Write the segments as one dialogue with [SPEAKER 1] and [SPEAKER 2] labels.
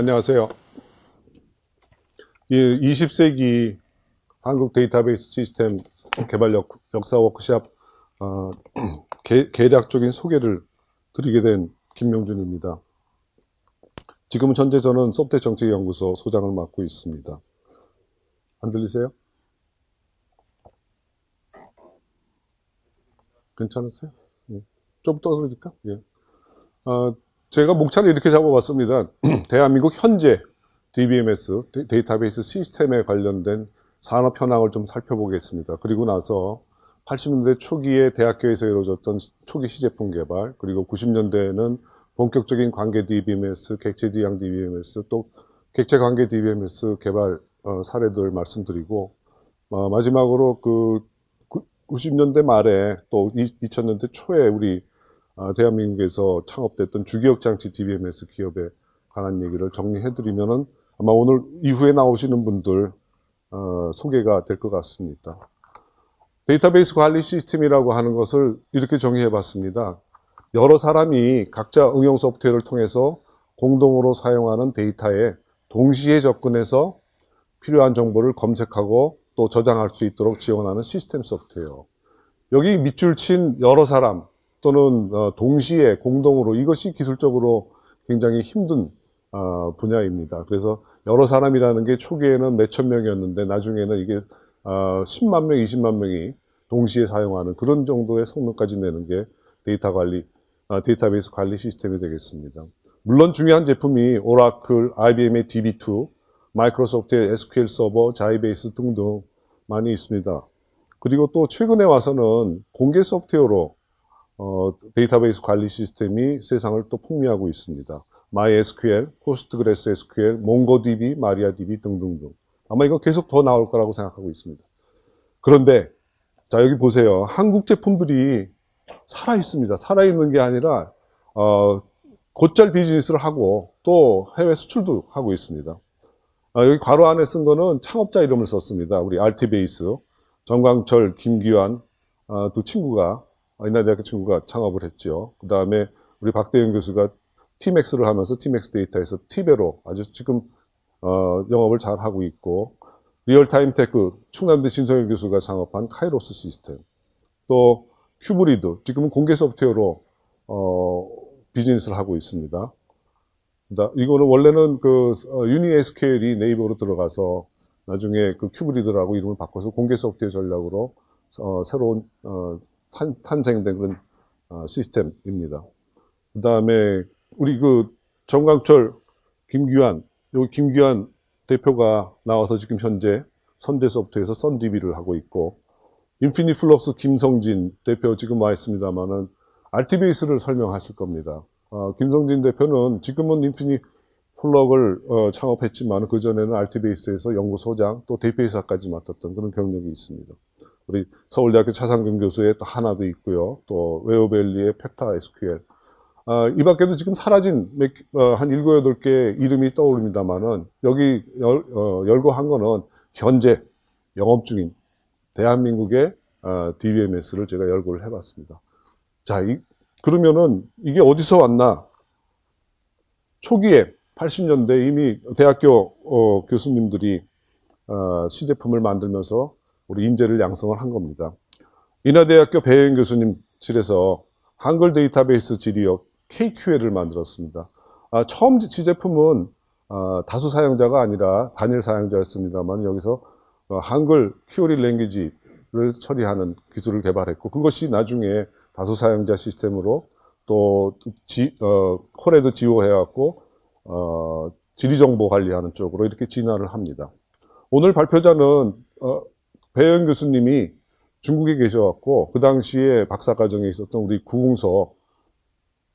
[SPEAKER 1] 안녕하세요. 이 20세기 한국 데이터베이스 시스템 개발 역, 사 워크샵 어, 개, 개략적인 소개를 드리게 된 김명준입니다. 지금 현재 저는 소프트 정책연구소 소장을 맡고 있습니다. 안 들리세요? 괜찮으세요? 예. 좀 떠들니까? 예. 어, 제가 목차를 이렇게 잡아봤습니다. 대한민국 현재 DBMS, 데이터베이스 시스템에 관련된 산업 현황을 좀 살펴보겠습니다. 그리고 나서 80년대 초기에 대학교에서 이루어졌던 초기 시제품 개발, 그리고 90년대에는 본격적인 관계 DBMS, 객체 지향 DBMS, 또 객체 관계 DBMS 개발 어, 사례들 말씀드리고, 어, 마지막으로 그 90년대 말에 또 2000년대 초에 우리 어, 대한민국에서 창업됐던 주기억장치 DBMS 기업에 관한 얘기를 정리해드리면 은 아마 오늘 이후에 나오시는 분들 어, 소개가 될 것 같습니다. 데이터베이스 관리 시스템이라고 하는 것을 이렇게 정의해 봤습니다. 여러 사람이 각자 응용 소프트웨어를 통해서 공동으로 사용하는 데이터에 동시에 접근해서 필요한 정보를 검색하고 또 저장할 수 있도록 지원하는 시스템 소프트웨어. 여기 밑줄 친 여러 사람 또는 어, 동시에 공동으로 이것이 기술적으로 굉장히 힘든 어, 분야입니다. 그래서 여러 사람이라는 게 초기에는 몇천 명이었는데 나중에는 이게 10만 어, 명, 20만 명이 동시에 사용하는 그런 정도의 성능까지 내는 게 데이터 관리, 데이터베이스 관리 시스템이 되겠습니다. 물론 중요한 제품이 오라클, IBM의 DB2, 마이크로소프트의 SQL 서버, 자이베이스 등등 많이 있습니다. 그리고 또 최근에 와서는 공개 소프트웨어로 어, 데이터베이스 관리 시스템이 세상을 또 풍미하고 있습니다. MySQL, PostgreSQL, MongoDB, MariaDB 등등등. 아마 이거 계속 더 나올 거라고 생각하고 있습니다. 그런데 자 여기 보세요. 한국 제품들이 살아 있습니다. 살아 있는 게 아니라 어, 곧잘 비즈니스를 하고 또 해외 수출도 하고 있습니다. 아, 여기 괄호 안에 쓴 거는 창업자 이름을 썼습니다. 우리 알티베이스, 정광철, 김규환 어, 두 친구가 인하대학교 친구가 창업을 했죠. 그 다음에 우리 박대영 교수가 티맥스를 하면서 티맥스 데이터에서 티베로 아주 지금 어, 영업을 잘 하고 있고 리얼타임 테크 충남대 신성일 교수가 창업한 카이로스 시스템 또 큐브리드 지금은 공개 소프트웨어로 어, 비즈니스를 하고 있습니다. 이거는 원래는 그 어, UniSQL이 네이버로 들어가서 나중에 그 큐브리드라고 이름을 바꿔서 공개 소프트웨어 전략으로 어, 새로운 어, 탄, 탄생된 그런 어, 시스템입니다. 그 다음에 우리 그 정광철, 김규환, 여기 김규환 대표가 나와서 지금 현재 선재소프트에서 SUNDB를 하고 있고 인피니플럭스 김성진 대표 지금 와 있습니다만은 알티베이스를 설명하실 겁니다. 어, 김성진 대표는 지금은 인피니플럭스를 어, 창업했지만 그전에는 알티베이스에서 연구소장 또 대표이사까지 맡았던 그런 경력이 있습니다. 우리 서울대학교 차상균 교수의 또 HANA도 있고요. 또 웨어밸리의 PetaSQL. 아, 이 밖에도 지금 사라진 몇, 어, 한 일곱 여덟 개 이름이 떠오릅니다만은 여기 열, 어, 열고 한 거는 현재 영업 중인 대한민국의 어, DBMS를 제가 열고를 해봤습니다. 자, 이, 그러면은 이게 어디서 왔나? 초기에 80년대 이미 대학교 어, 교수님들이 어, 시제품을 만들면서 우리 인재를 양성을 한 겁니다. 인하대학교 배현 교수님 실에서 한글 데이터베이스 지리역 KQL을 만들었습니다. 아, 처음 지제품은 아, 다수 사용자가 아니라 단일 사용자였습니다만 여기서 어, 한글 큐어리 랭귀지를 처리하는 기술을 개발했고 그것이 나중에 다수 사용자 시스템으로 또 지, 어, 콜에도 지원해갖고 어, 지리정보 관리하는 쪽으로 이렇게 진화를 합니다. 오늘 발표자는 어, 배현 교수님이 중국에 계셔갖고 그 당시에 박사과정에 있었던 우리 구웅서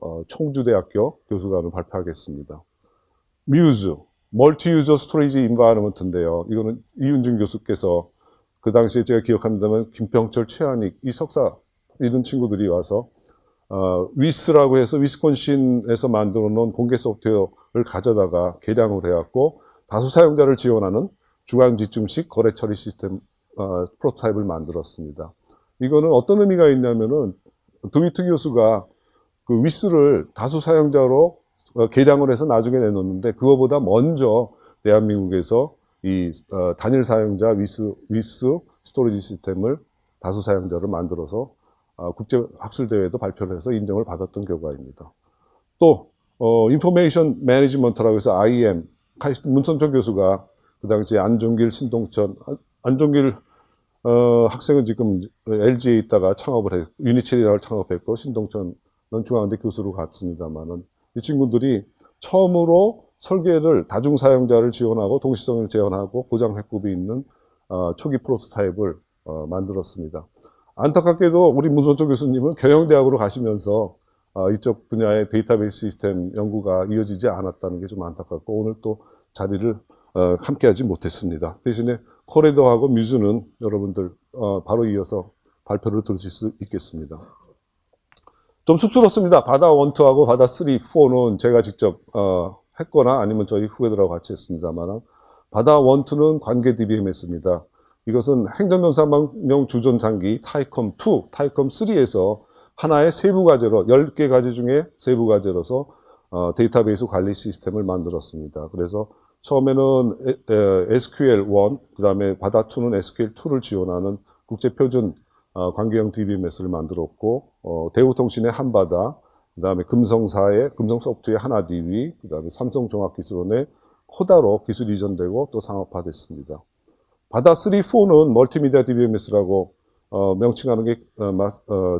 [SPEAKER 1] 어, 청주대학교 교수관을 발표하겠습니다. MUSE, Multi User Storage Environment인데요. 이거는 이윤준 교수께서 그 당시에 제가 기억합니다만 김평철, 최한익 이 석사 이런 친구들이 와서 어, WiSS라고 해서 위스콘신에서 만들어 놓은 공개 소프트웨어를 가져다가 개량을 해갖고 다수 사용자를 지원하는 중앙집중식 거래 처리 시스템 어, 프로토타입을 만들었습니다. 이거는 어떤 의미가 있냐면은 드위트 교수가 그 WiSS를 다수 사용자로 어, 개량을 해서 나중에 내놓는데 그거보다 먼저 대한민국에서 이 어, 단일 사용자 WiSS WiSS Storage System을 다수 사용자를 만들어서 어, 국제 학술 대회도 발표를 해서 인정을 받았던 결과입니다. 또 어, Information Management라고 해서 IM 문송천 교수가 그 당시에 안종길, 신동천, 안- 안종길 어, 학생은 지금 LG에 있다가 창업을 해 유니첼이라고 창업했고 신동천은 중앙대 교수로 갔습니다만은 이 친구들이 처음으로 설계를 다중 사용자를 지원하고 동시성을 제한하고 고장 회급이 있는 어, 초기 프로토타입을 어, 만들었습니다. 안타깝게도 우리 문선철 교수님은 경영대학으로 가시면서 어, 이쪽 분야의 데이터베이스 시스템 연구가 이어지지 않았다는 게 좀 안타깝고 오늘 또 자리를 어, 함께하지 못했습니다. 대신에 코레더하고 MUSE는 여러분들 어, 바로 이어서 발표를 들으실 수 있겠습니다. 좀 쑥스럽습니다. 바다 1, 2하고 바다 3, 4는 제가 직접 어, 했거나 아니면 저희 후배들하고 같이 했습니다만 바다 1, 2는 관계 DBMS입니다. 이것은 행정전산망용 주전산기 타이컴 2, 타이컴 3에서 하나의 세부 과제로 10개 과제 중에 세부 과제로서 어, 데이터베이스 관리 시스템을 만들었습니다. 그래서 처음에는 SQL1, 그 다음에 바다 2는 SQL2를 지원하는 국제 표준 어, 관계형 DBMS를 만들었고 어, 대우통신의 한바다, 그 다음에 금성사의 금성 소프트의 하나 DB, 그 다음에 삼성종합기술원의 코다로 기술 이전되고 또 상업화됐습니다. 바다 3, 4는 멀티미디어 DBMS라고 어, 명칭하는 게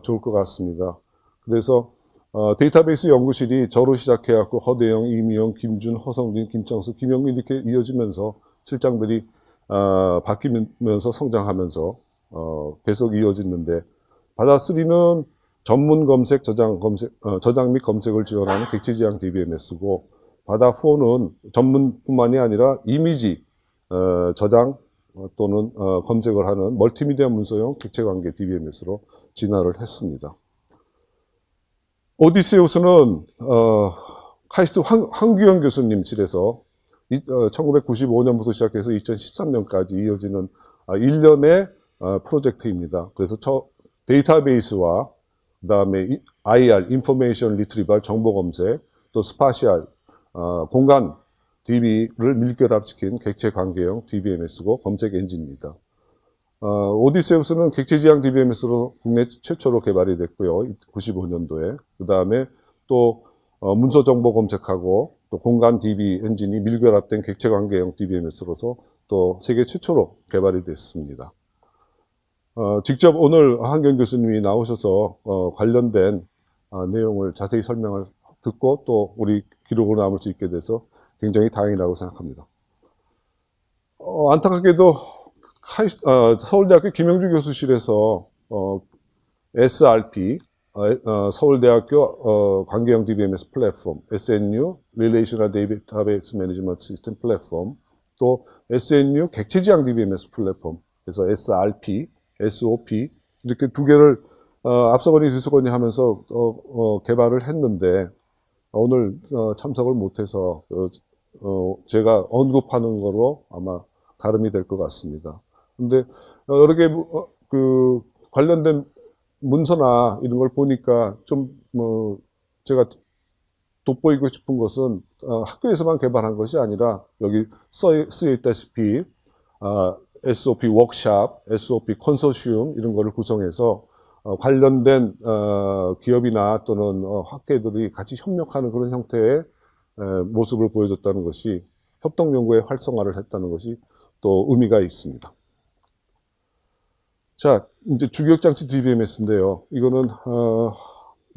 [SPEAKER 1] 좋을 것 같습니다. 그래서 어, 데이터베이스 연구실이 저로 시작해갖고 허대영, 이미영, 김준, 허성진, 김창수, 김영민 이렇게 이어지면서 실장들이 어, 바뀌면서 성장하면서 어, 계속 이어지는데 바다 3는 전문 검색, 저장 검색, 어, 저장 및 검색을 지원하는 객체지향 DBMS고 바다 4는 전문뿐만이 아니라 이미지 어, 저장 어, 또는 어, 검색을 하는 멀티미디어 문서용 객체관계 DBMS로 진화를 했습니다. 오디세우스는 어, 카이스트 황, 황규영 교수님 실에서 이, 어, 1995년부터 시작해서 2013년까지 이어지는 아, 일련의 어, 프로젝트입니다. 그래서 저 데이터베이스와 그 다음에 IR, information retrieval 정보 검색, 또 spatial 어, 공간 DB를 밀결합시킨 객체 관계형 DBMS고 검색 엔진입니다. 어, 오디세우스는 객체 지향 DBMS로 국내 최초로 개발이 됐고요. 95년도에. 그 다음에 또 어, 문서 정보 검색하고 또 공간 DB 엔진이 밀결합된 객체 관계형 DBMS로서 또 세계 최초로 개발이 됐습니다. 어, 직접 오늘 한경 교수님이 나오셔서 어, 관련된 어, 내용을 자세히 설명을 듣고 또 우리 기록으로 남을 수 있게 돼서 굉장히 다행이라고 생각합니다. 어, 안타깝게도 카이스- 어, 서울대학교 김영주 교수실에서 어, SRP 어, 어, 서울대학교 어, 관계형 DBMS 플랫폼 SNU Relational Database Management System 플랫폼 또 SNU 객체지향 DBMS 플랫폼 그래서 SRP, SOP 이렇게 두 개를 어, 앞서거니 뒤서거니 하면서 개발을 했는데 오늘 어, 참석을 못해서 제가 언급하는 거로 아마 가름이 될 것 같습니다. 근데 어, 여러 개 어, 그 관련된 문서나 이런 걸 보니까 좀 뭐 제가 돋보이고 싶은 것은 어, 학교에서만 개발한 것이 아니라 여기 써, 쓰여 있다시피 아, SOP 워크샵, SOP 컨소시움 이런 거를 구성해서 어, 관련된 어, 기업이나 또는 어, 학계들이 같이 협력하는 그런 형태의 에, 모습을 보여줬다는 것이 협동 연구의 활성화를 했다는 것이 또 의미가 있습니다. 자, 이제 주기억장치 DBMS인데요. 이거는 어,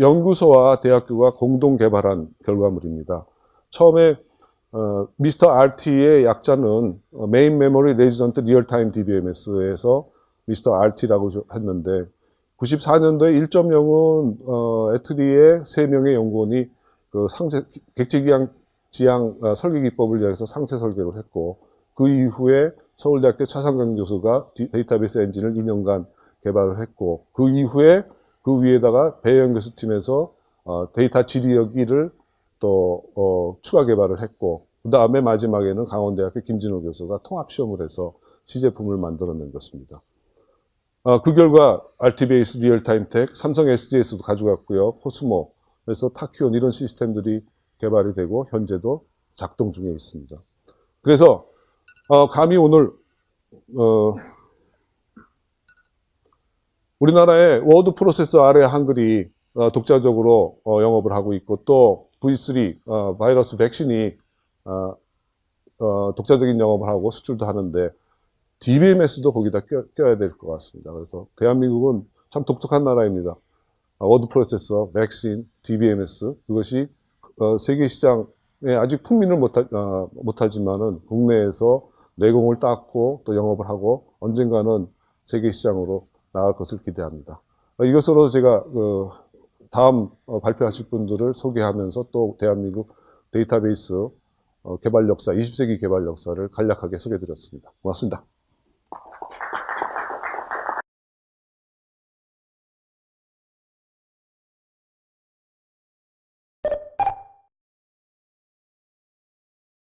[SPEAKER 1] 연구소와 대학교가 공동 개발한 결과물입니다. 처음에 어, 미스터 RT의 약자는 어, Main Memory Resident Real-Time DBMS에서 Mr. RT라고 했는데 94년도에 1.0은 어, ETRI의 3명의 연구원이 그 상세 객체지향 지향 어, 설계 기법을 이용해서 상세 설계를 했고 그 이후에 서울대학교 차상균 교수가 디- 데이터베이스 엔진을 2년간 개발을 했고 그 이후에 그 위에다가 배영 교수 팀에서 어, 데이터 질의어기를 또 어, 추가 개발을 했고 그 다음에 마지막에는 강원대학교 김진호 교수가 통합 시험을 해서 시제품을 만들어낸 것입니다. 어, 그 결과 알티베이스 리얼타임텍, 삼성 SDS도 가져갔고요. 포스모, 그래서 타큐온 이런 시스템들이 개발이 되고 현재도 작동 중에 있습니다. 그래서 어, 감히 오늘 어, 우리나라의 워드 프로세서 아래 한글이 어, 독자적으로 어, 영업을 하고 있고 또 V3 어, 바이러스 백신이 어, 어, 독자적인 영업을 하고 수출도 하는데 DBMS도 거기다 껴, 껴야 될 것 같습니다. 그래서 대한민국은 참 독특한 나라입니다. 아, 워드 프로세서, 백신, DBMS 그것이 어, 세계 시장에 아직 풍미를 못하, 어, 못하지만은 국내에서 내공을 닦고 또 영업을 하고 언젠가는 세계 시장으로 나갈 것을 기대합니다. 어, 이것으로 제가 그 다음 어, 발표하실 분들을 소개하면서 또 대한민국 데이터베이스 어, 개발 역사, 20세기 개발 역사를 간략하게 소개해 드렸습니다. 고맙습니다.